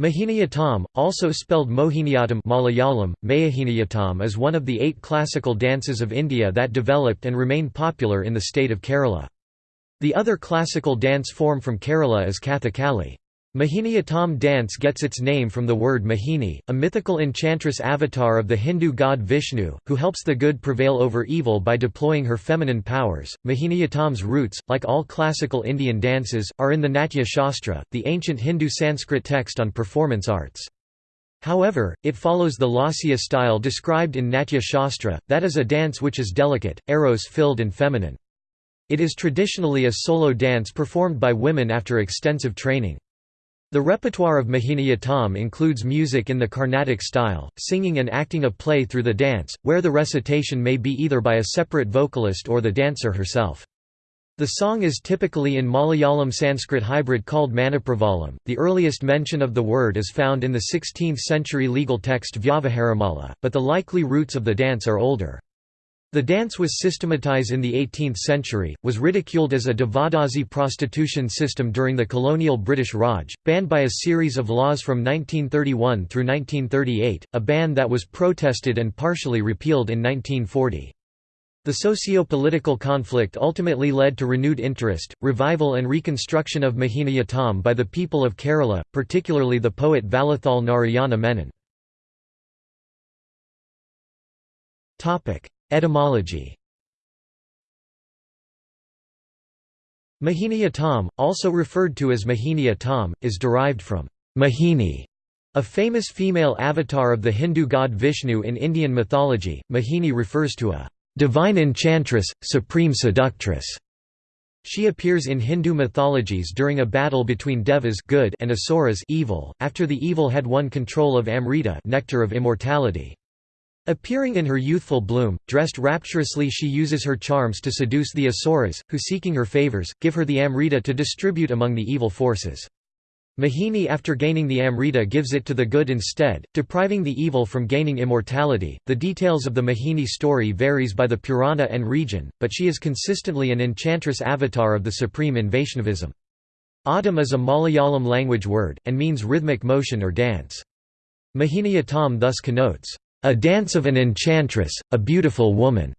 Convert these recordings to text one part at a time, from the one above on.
Mohiniyattam, also spelled Mohiniyattam Malayalam, Mayahiniyattam is one of the eight classical dances of India that developed and remain popular in the state of Kerala. The other classical dance form from Kerala is Kathakali. Mohiniyattam dance gets its name from the word Mohini, a mythical enchantress avatar of the Hindu god Vishnu, who helps the good prevail over evil by deploying her feminine powers. Mohiniyattam's roots, like all classical Indian dances, are in the Natya Shastra, the ancient Hindu Sanskrit text on performance arts. However, it follows the Lasya style described in Natya Shastra, that is a dance which is delicate, eros-filled and feminine. It is traditionally a solo dance performed by women after extensive training. The repertoire of Mohiniyattam includes music in the Carnatic style, singing and acting a play through the dance, where the recitation may be either by a separate vocalist or the dancer herself. The song is typically in Malayalam Sanskrit hybrid called Manipravalam. The earliest mention of the word is found in the 16th century legal text Vyavaharamala, but the likely roots of the dance are older. The dance was systematized in the 18th century, was ridiculed as a Devadasi prostitution system during the colonial British Raj, banned by a series of laws from 1931 through 1938, a ban that was protested and partially repealed in 1940. The socio-political conflict ultimately led to renewed interest, revival and reconstruction of Mohiniyattam by the people of Kerala, particularly the poet Vallathol Narayana Menon. Etymology Mohiniyattam, also referred to as Mohiniyattam, is derived from Mohini, a famous female avatar of the Hindu god Vishnu in Indian mythology. Mohini refers to a divine enchantress, supreme seductress. She appears in Hindu mythologies during a battle between devas good and asuras evil, after the evil had won control of Amrita nectar of immortality. Appearing in her youthful bloom, dressed rapturously she uses her charms to seduce the Asuras, who seeking her favours, give her the Amrita to distribute among the evil forces. Mohini after gaining the Amrita gives it to the good instead, depriving the evil from gaining immortality. The details of the Mohini story varies by the Purana and region, but she is consistently an enchantress avatar of the supreme in Vaishnavism. Attam is a Malayalam language word, and means rhythmic motion or dance. Mohiniyattam thus connotes a Dance of an Enchantress, a Beautiful Woman.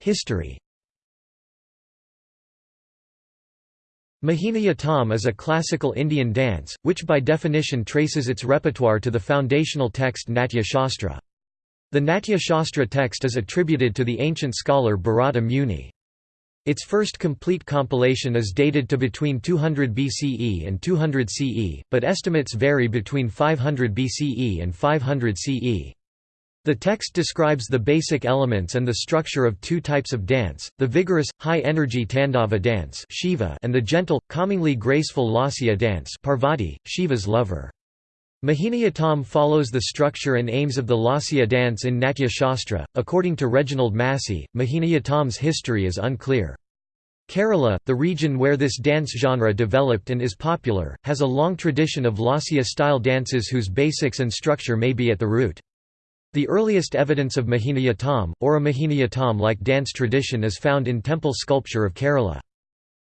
History Mohiniyattam is a classical Indian dance, which by definition traces its repertoire to the foundational text Natya Shastra. The Natya Shastra text is attributed to the ancient scholar Bharata Muni. Its first complete compilation is dated to between 200 BCE and 200 CE, but estimates vary between 500 BCE and 500 CE. The text describes the basic elements and the structure of two types of dance, the vigorous, high-energy Tandava dance Shiva and the gentle, calmingly graceful Lasya dance Parvati, Shiva's lover. Mohiniyattam follows the structure and aims of the Lasya dance in Natya Shastra. According to Reginald Massey, Mohiniyattam's history is unclear. Kerala, the region where this dance genre developed and is popular, has a long tradition of Lasya-style dances whose basics and structure may be at the root. The earliest evidence of Mohiniyattam, or a Mohiniyattam-like dance tradition is found in temple sculpture of Kerala.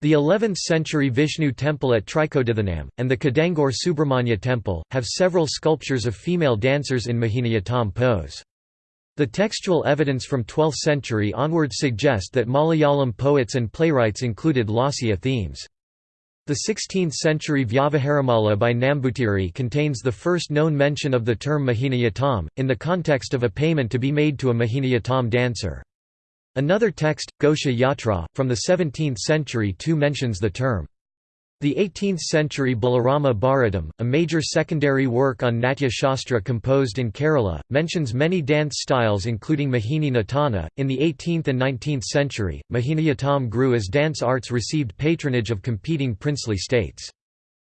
The 11th-century Vishnu temple at Trikodithanam, and the Kidangur Subramanya temple, have several sculptures of female dancers in Mohiniyattam pose. The textual evidence from 12th century onwards suggest that Malayalam poets and playwrights included Lasya themes. The 16th-century Vyavaharamala by Nambutiri contains the first known mention of the term Mohiniyattam, in the context of a payment to be made to a Mohiniyattam dancer. Another text, Gosha Yatra, from the 17th century too mentions the term. The 18th-century Balarama Bharatam, a major secondary work on Natya Shastra composed in Kerala, mentions many dance styles including Mohini Natana. In the 18th and 19th century, Mohiniyattam grew as dance arts received patronage of competing princely states.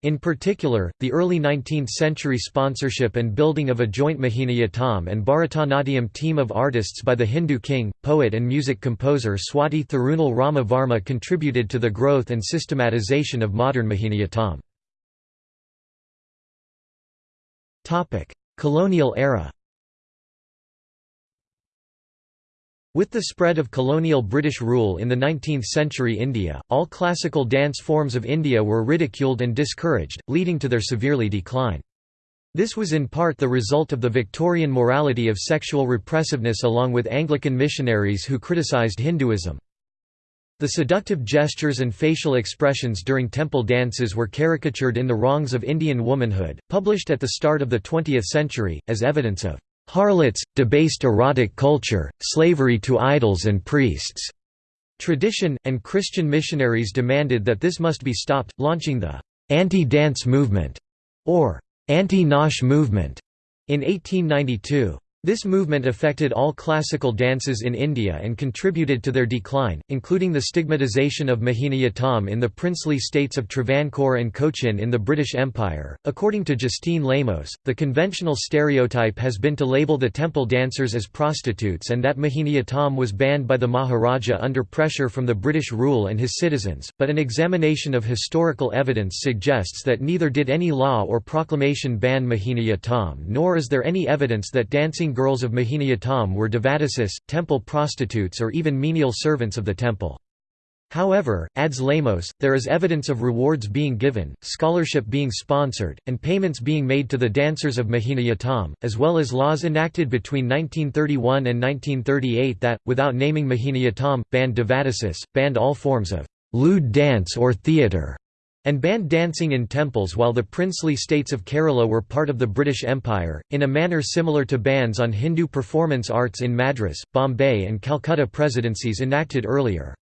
In particular, the early 19th-century sponsorship and building of a joint Mohiniyattam and Bharatanatyam team of artists by the Hindu king, poet and music composer Swati Thirunal Rama Varma contributed to the growth and systematization of modern Mohiniyattam. Colonial era With the spread of colonial British rule in the 19th century India, all classical dance forms of India were ridiculed and discouraged, leading to their severely decline. This was in part the result of the Victorian morality of sexual repressiveness along with Anglican missionaries who criticised Hinduism. The seductive gestures and facial expressions during temple dances were caricatured in The Wrongs of Indian Womanhood, published at the start of the 20th century, as evidence of harlots, debased erotic culture, slavery to idols and priests. Tradition, and Christian missionaries demanded that this must be stopped, launching the anti-dance movement, or anti-Nautch movement, in 1892. This movement affected all classical dances in India and contributed to their decline, including the stigmatization of Mohiniyattam in the princely states of Travancore and Cochin in the British Empire. According to Justine Lemos, the conventional stereotype has been to label the temple dancers as prostitutes and that Mohiniyattam was banned by the Maharaja under pressure from the British rule and his citizens, but an examination of historical evidence suggests that neither did any law or proclamation ban Mohiniyattam nor is there any evidence that dancing girls of Mohiniyattam were devadasis, temple prostitutes or even menial servants of the temple. However, adds Lemos, there is evidence of rewards being given, scholarship being sponsored, and payments being made to the dancers of Mohiniyattam, as well as laws enacted between 1931 and 1938 that, without naming Mohiniyattam, banned devadasis, banned all forms of lewd dance or theatre, and banned dancing in temples while the princely states of Kerala were part of the British Empire, in a manner similar to bans on Hindu performance arts in Madras, Bombay and Calcutta presidencies enacted earlier.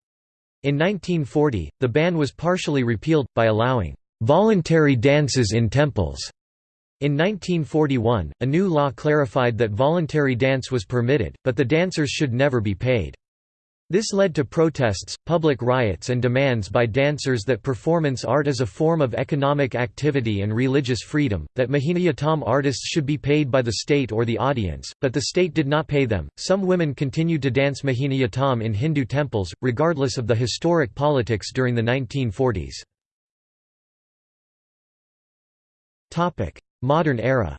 In 1940, the ban was partially repealed, by allowing voluntary dances in temples. In 1941, a new law clarified that voluntary dance was permitted, but the dancers should never be paid. This led to protests, public riots and demands by dancers that performance art is a form of economic activity and religious freedom, that Mohiniyattam artists should be paid by the state or the audience, but the state did not pay them. Some women continued to dance Mohiniyattam in Hindu temples, regardless of the historic politics during the 1940s. Modern era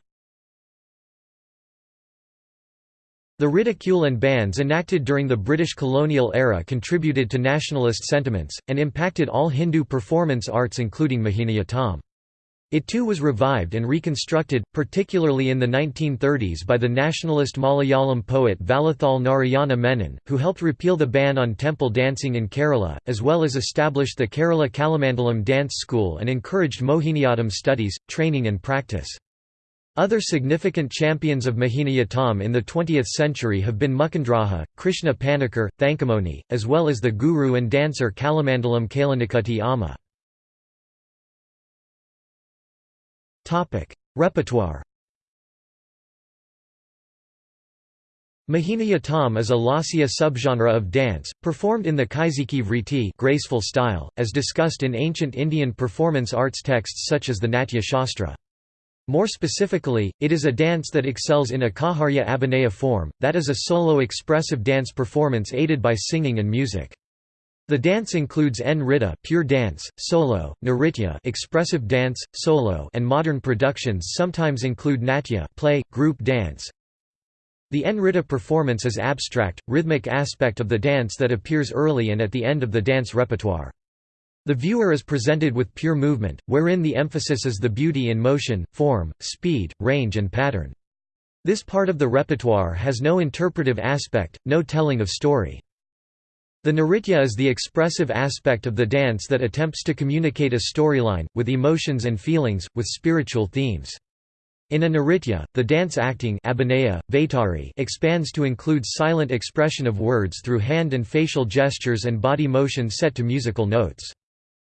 The ridicule and bans enacted during the British colonial era contributed to nationalist sentiments, and impacted all Hindu performance arts including Mohiniyattam. It too was revived and reconstructed, particularly in the 1930s by the nationalist Malayalam poet Vallathol Narayana Menon, who helped repeal the ban on temple dancing in Kerala, as well as established the Kerala Kalamandalam Dance School and encouraged Mohiniyattam studies, training and practice. Other significant champions of Mohiniyattam in the 20th century have been Mukundraja, Krishna Panikkar, Thankamoni, as well as the guru and dancer Kalamandalam Kalanikutty Amma. Repertoire Mohiniyattam is a lasya subgenre of dance, performed in the Kaisiki vriti graceful style, as discussed in ancient Indian performance arts texts such as the Natya Shastra. More specifically, it is a dance that excels in a Kaharya Abhinaya form, that is a solo expressive dance performance aided by singing and music. The dance includes Nritta pure dance, solo, Nritya expressive dance, solo and modern productions sometimes include Natya play, group dance. The Nritta performance is abstract, rhythmic aspect of the dance that appears early and at the end of the dance repertoire. The viewer is presented with pure movement, wherein the emphasis is the beauty in motion, form, speed, range and pattern. This part of the repertoire has no interpretive aspect, no telling of story. The Nritya is the expressive aspect of the dance that attempts to communicate a storyline, with emotions and feelings, with spiritual themes. In a Nritya, the dance acting abhinaya, expands to include silent expression of words through hand and facial gestures and body motion set to musical notes.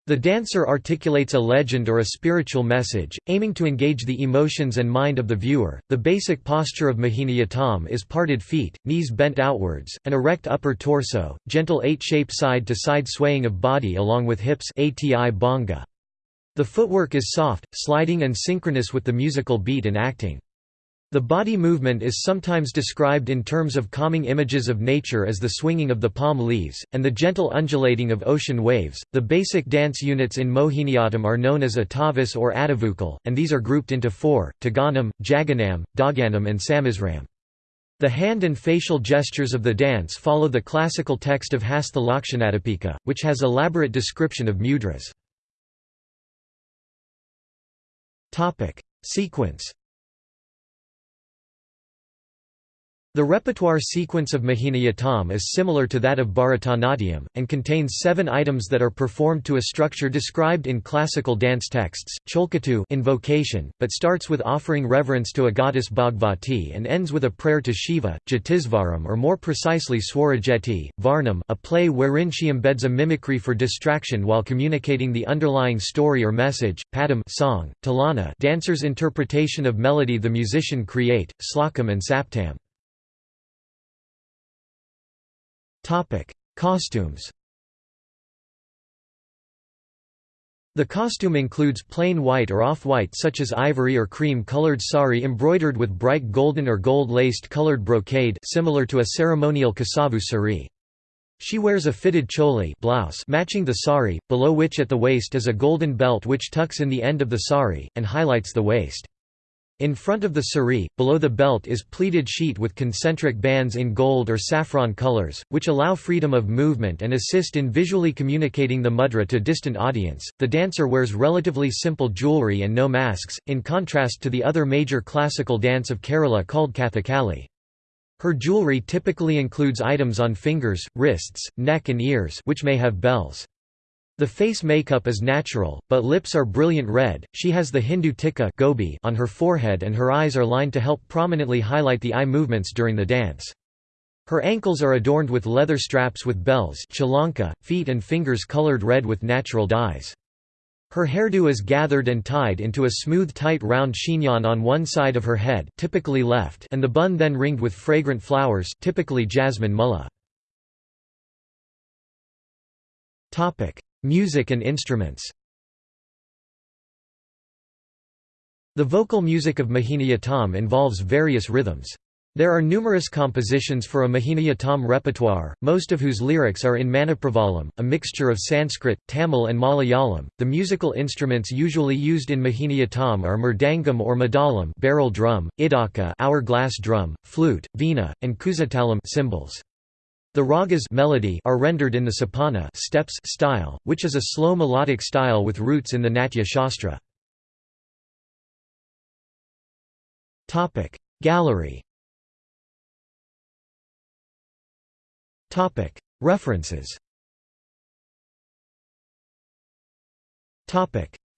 The dancer articulates a legend or a spiritual message, aiming to engage the emotions and mind of the viewer. The basic posture of Mohiniyattam is parted feet, knees bent outwards, an erect upper torso, gentle eight-shape side-to-side swaying of body along with hips ati. The footwork is soft, sliding and synchronous with the musical beat and acting. The body movement is sometimes described in terms of calming images of nature as the swinging of the palm leaves, and the gentle undulating of ocean waves. The basic dance units in Mohiniyattam are known as Atavis or Adavukal, and these are grouped into four Taganam, Jaganam, Daganam, and Samisram. The hand and facial gestures of the dance follow the classical text of Hastha which has elaborate description of mudras. Sequence The repertoire sequence of Mohiniyattam is similar to that of Bharatanatyam, and contains seven items that are performed to a structure described in classical dance texts, cholkatu invocation, but starts with offering reverence to a goddess Bhagavati and ends with a prayer to Shiva, Jatisvaram or more precisely Swarajeti, Varnam a play wherein she embeds a mimicry for distraction while communicating the underlying story or message, padam song, talana dancer's interpretation of melody the musician create, slokam and saptam. Costumes The costume includes plain white or off-white such as ivory or cream-colored sari embroidered with bright golden or gold-laced colored brocade similar to a ceremonial kasavu sari. She wears a fitted choli blouse matching the sari, below which at the waist is a golden belt which tucks in the end of the sari, and highlights the waist. In front of the sari, below the belt is pleated sheet with concentric bands in gold or saffron colors, which allow freedom of movement and assist in visually communicating the mudra to distant audience. The dancer wears relatively simple jewelry and no masks, in contrast to the other major classical dance of Kerala called Kathakali. Her jewelry typically includes items on fingers, wrists, neck and ears which may have bells. The face makeup is natural, but lips are brilliant red. She has the Hindu tikka gobi on her forehead and her eyes are lined to help prominently highlight the eye movements during the dance. Her ankles are adorned with leather straps with bells chalanka, feet and fingers colored red with natural dyes. Her hairdo is gathered and tied into a smooth tight round chignon on one side of her head typically left and the bun then ringed with fragrant flowers typically jasmine mulla. Music and instruments The vocal music of Mohiniyattam involves various rhythms. There are numerous compositions for a Mohiniyattam repertoire, most of whose lyrics are in Manipravalam, a mixture of Sanskrit, Tamil, and Malayalam. The musical instruments usually used in Mohiniyattam are mridangam or madalam, barrel drum, idaka, hourglass drum, flute, veena, and kuzhatalam cymbals. The ragas melody are rendered in the sapana steps style, which is a slow melodic style with roots in the Natya Shastra. Gallery References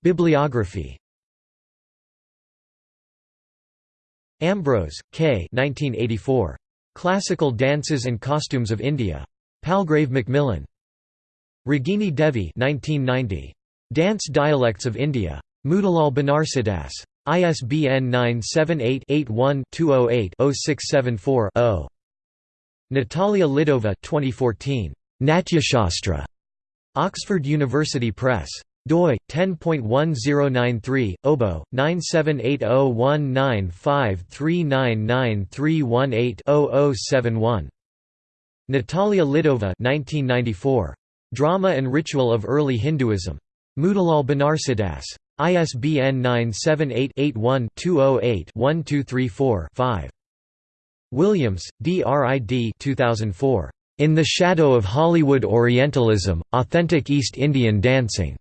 Bibliography Ambrose, K. 1984. Classical Dances and Costumes of India. Palgrave Macmillan. Ragini Devi 1990. Dance Dialects of India. Motilal Banarsidass. ISBN 978-81-208-0674-0. Natalia Lidova 2014. Natyashastra. Oxford University Press doi 10.1093 obo 9780195399318-0071 Natalia Lidova 1994 Drama and Ritual of Early Hinduism Motilal Banarsidass ISBN 978-81-208-1234-5 Williams, D. R. I. D. 2004. In the Shadow of Hollywood Orientalism, Authentic East Indian Dancing.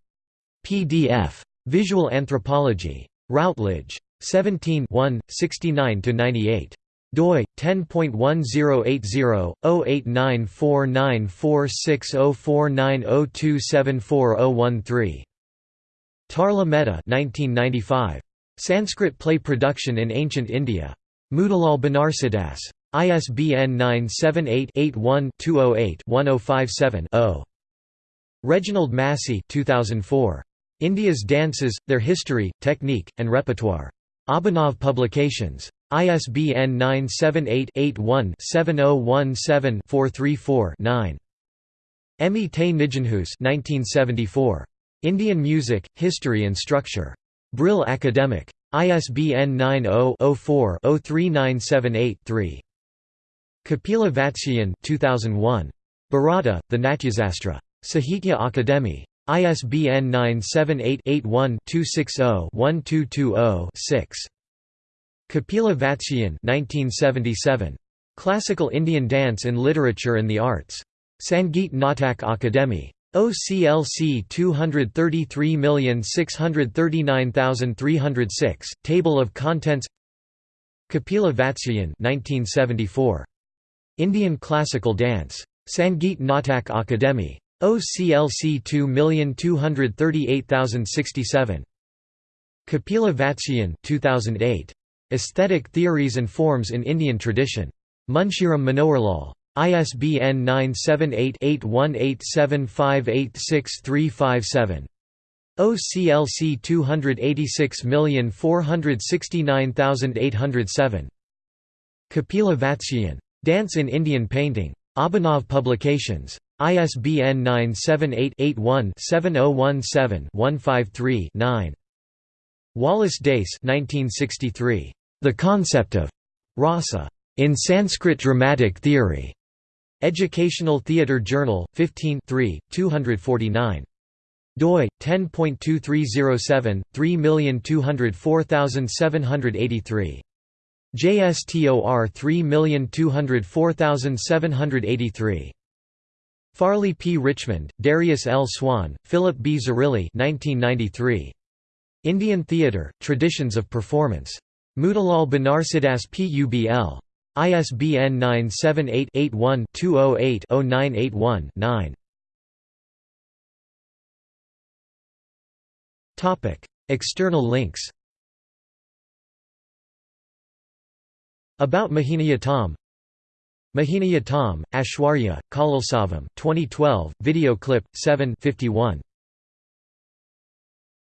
PDF. Visual Anthropology. Routledge. 17 69–98 doi 10.1080-089494604902740013 Tarla Mehta 1995 Sanskrit play production in ancient India Motilal Banarsidass ISBN 978 81 208 1057 0 Reginald Massey 2004 India's Dances, Their History, Technique, and Repertoire. Abhinav Publications. ISBN 978-81-7017-434-9. Emi te Nijenhuis 1974. Indian Music, History and Structure. Brill Academic. ISBN 90-04-03978-3. Kapila Vatsyayan 2001. Bharata, the Natyasastra. Sahitya Akademi. ISBN 978-81-260-1220-6. Kapila Vatsyayan 1977. Classical Indian Dance in Literature and the Arts. Sangeet Natak Akademi. OCLC 233639306, Table of Contents Kapila Vatsyayan 1974. Indian Classical Dance. Sangeet Natak Akademi. OCLC 2238067. Kapila Vatsyayan 2008. Aesthetic Theories and Forms in Indian Tradition. Munshiram Manoharlal. ISBN 978-8187586357. OCLC 286469807. Kapila Vatsyayan. Dance in Indian Painting. Abhinav Publications. ISBN 978-81-7017-153-9. Wallace Dace 1963. The Concept of Rasa in Sanskrit Dramatic Theory. Educational Theatre Journal, 15 249 doi 10.2307 3204783 JSTOR 3204783 Farley P. Richmond, Darius L. Swan, Philip B. Zerilli 1993. Indian Theatre, Traditions of Performance. Motilal Banarsidass Publ. ISBN 978-81-208-0981-9. External links About Mohiniyattam Mohiniyattam, Ashwarya, Kalolsavam 2012, video clip, 7 51.